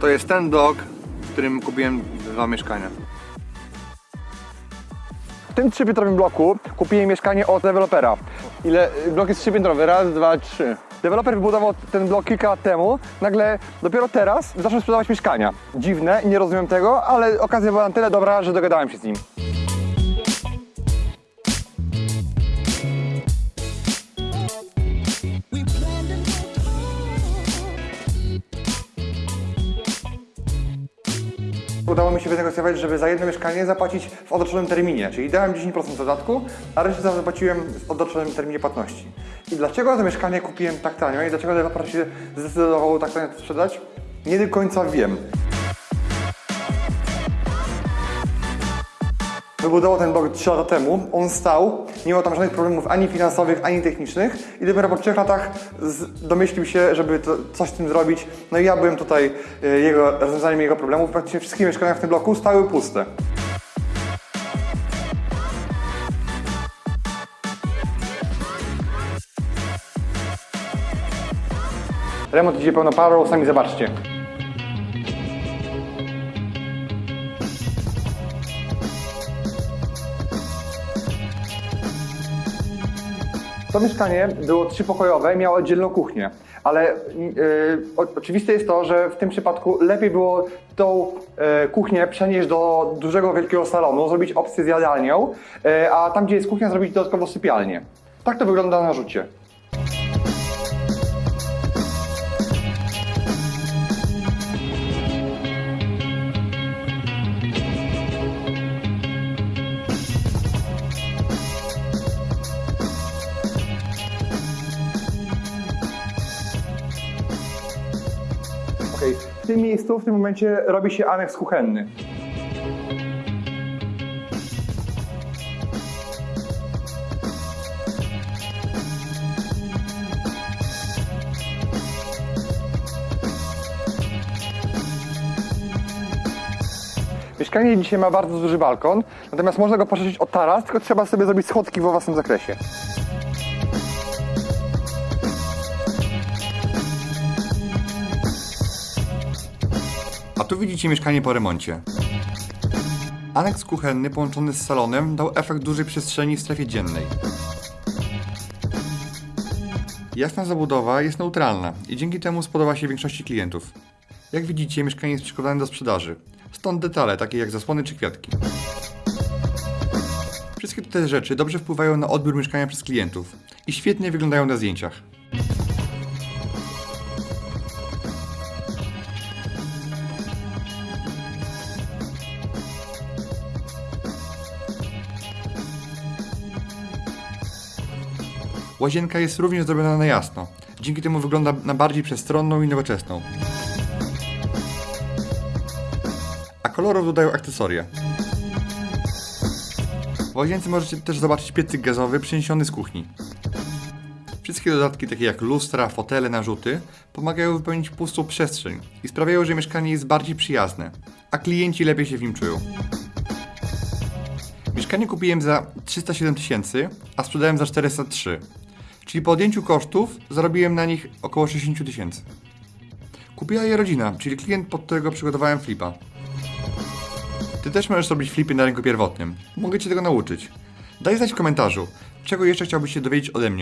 To jest ten blok, w którym kupiłem dwa mieszkania. W tym trzypiętrowym bloku kupiłem mieszkanie od dewelopera. Ile? Blok jest trzypiętrowy. Raz, dwa, trzy. Deweloper wybudował ten blok kilka lat temu. Nagle dopiero teraz zaczął sprzedawać mieszkania. Dziwne, nie rozumiem tego, ale okazja była na tyle dobra, że dogadałem się z nim. Udało mi się wynegocjować, żeby za jedno mieszkanie zapłacić w odroczonym terminie, czyli dałem 10% dodatku, a resztę zapłaciłem w odroczonym terminie płatności. I dlaczego to mieszkanie kupiłem tak tanio i dlaczego deweloper się zdecydował tak tanio sprzedać? Nie do końca wiem. Wybudował ten blok 3 lata temu, on stał, nie miał tam żadnych problemów ani finansowych, ani technicznych i dopiero po 3 latach domyślił się, żeby to, coś z tym zrobić. No i ja byłem tutaj e, jego, rozwiązaniem jego problemów. Praktycznie wszystkie mieszkania w tym bloku stały puste. Remont idzie pełną parą, sami zobaczcie. To mieszkanie było trzypokojowe i miało oddzielną kuchnię, ale yy, oczywiste jest to, że w tym przypadku lepiej było tą yy, kuchnię przenieść do dużego, wielkiego salonu, zrobić opcję z jadalnią, yy, a tam, gdzie jest kuchnia, zrobić dodatkowo sypialnię. Tak to wygląda na rzucie. Tym miejscu, w tym momencie robi się aneks kuchenny. Mieszkanie dzisiaj ma bardzo duży balkon, natomiast można go poszerzyć o taras, tylko trzeba sobie zrobić schodki we własnym zakresie. Widzicie mieszkanie po remoncie. Aneks kuchenny połączony z salonem dał efekt dużej przestrzeni w strefie dziennej. Jasna zabudowa jest neutralna i dzięki temu spodoba się większości klientów. Jak widzicie, mieszkanie jest przygotowane do sprzedaży. Stąd detale, takie jak zasłony czy kwiatki. Wszystkie te rzeczy dobrze wpływają na odbiór mieszkania przez klientów i świetnie wyglądają na zdjęciach. Łazienka jest również zrobiona na jasno. Dzięki temu wygląda na bardziej przestronną i nowoczesną. A kolorów dodają akcesoria. W łazience możecie też zobaczyć piecyk gazowy przeniesiony z kuchni. Wszystkie dodatki takie jak lustra, fotele, narzuty pomagają wypełnić pustą przestrzeń i sprawiają, że mieszkanie jest bardziej przyjazne, a klienci lepiej się w nim czują. Mieszkanie kupiłem za 307 tysięcy, a sprzedałem za 403. Czyli po odjęciu kosztów zarobiłem na nich około 60 tysięcy. Kupiła je rodzina, czyli klient, pod którego przygotowałem flipa. Ty też możesz robić flipy na rynku pierwotnym. Mogę Cię tego nauczyć. Daj znać w komentarzu, czego jeszcze chciałbyś się dowiedzieć ode mnie.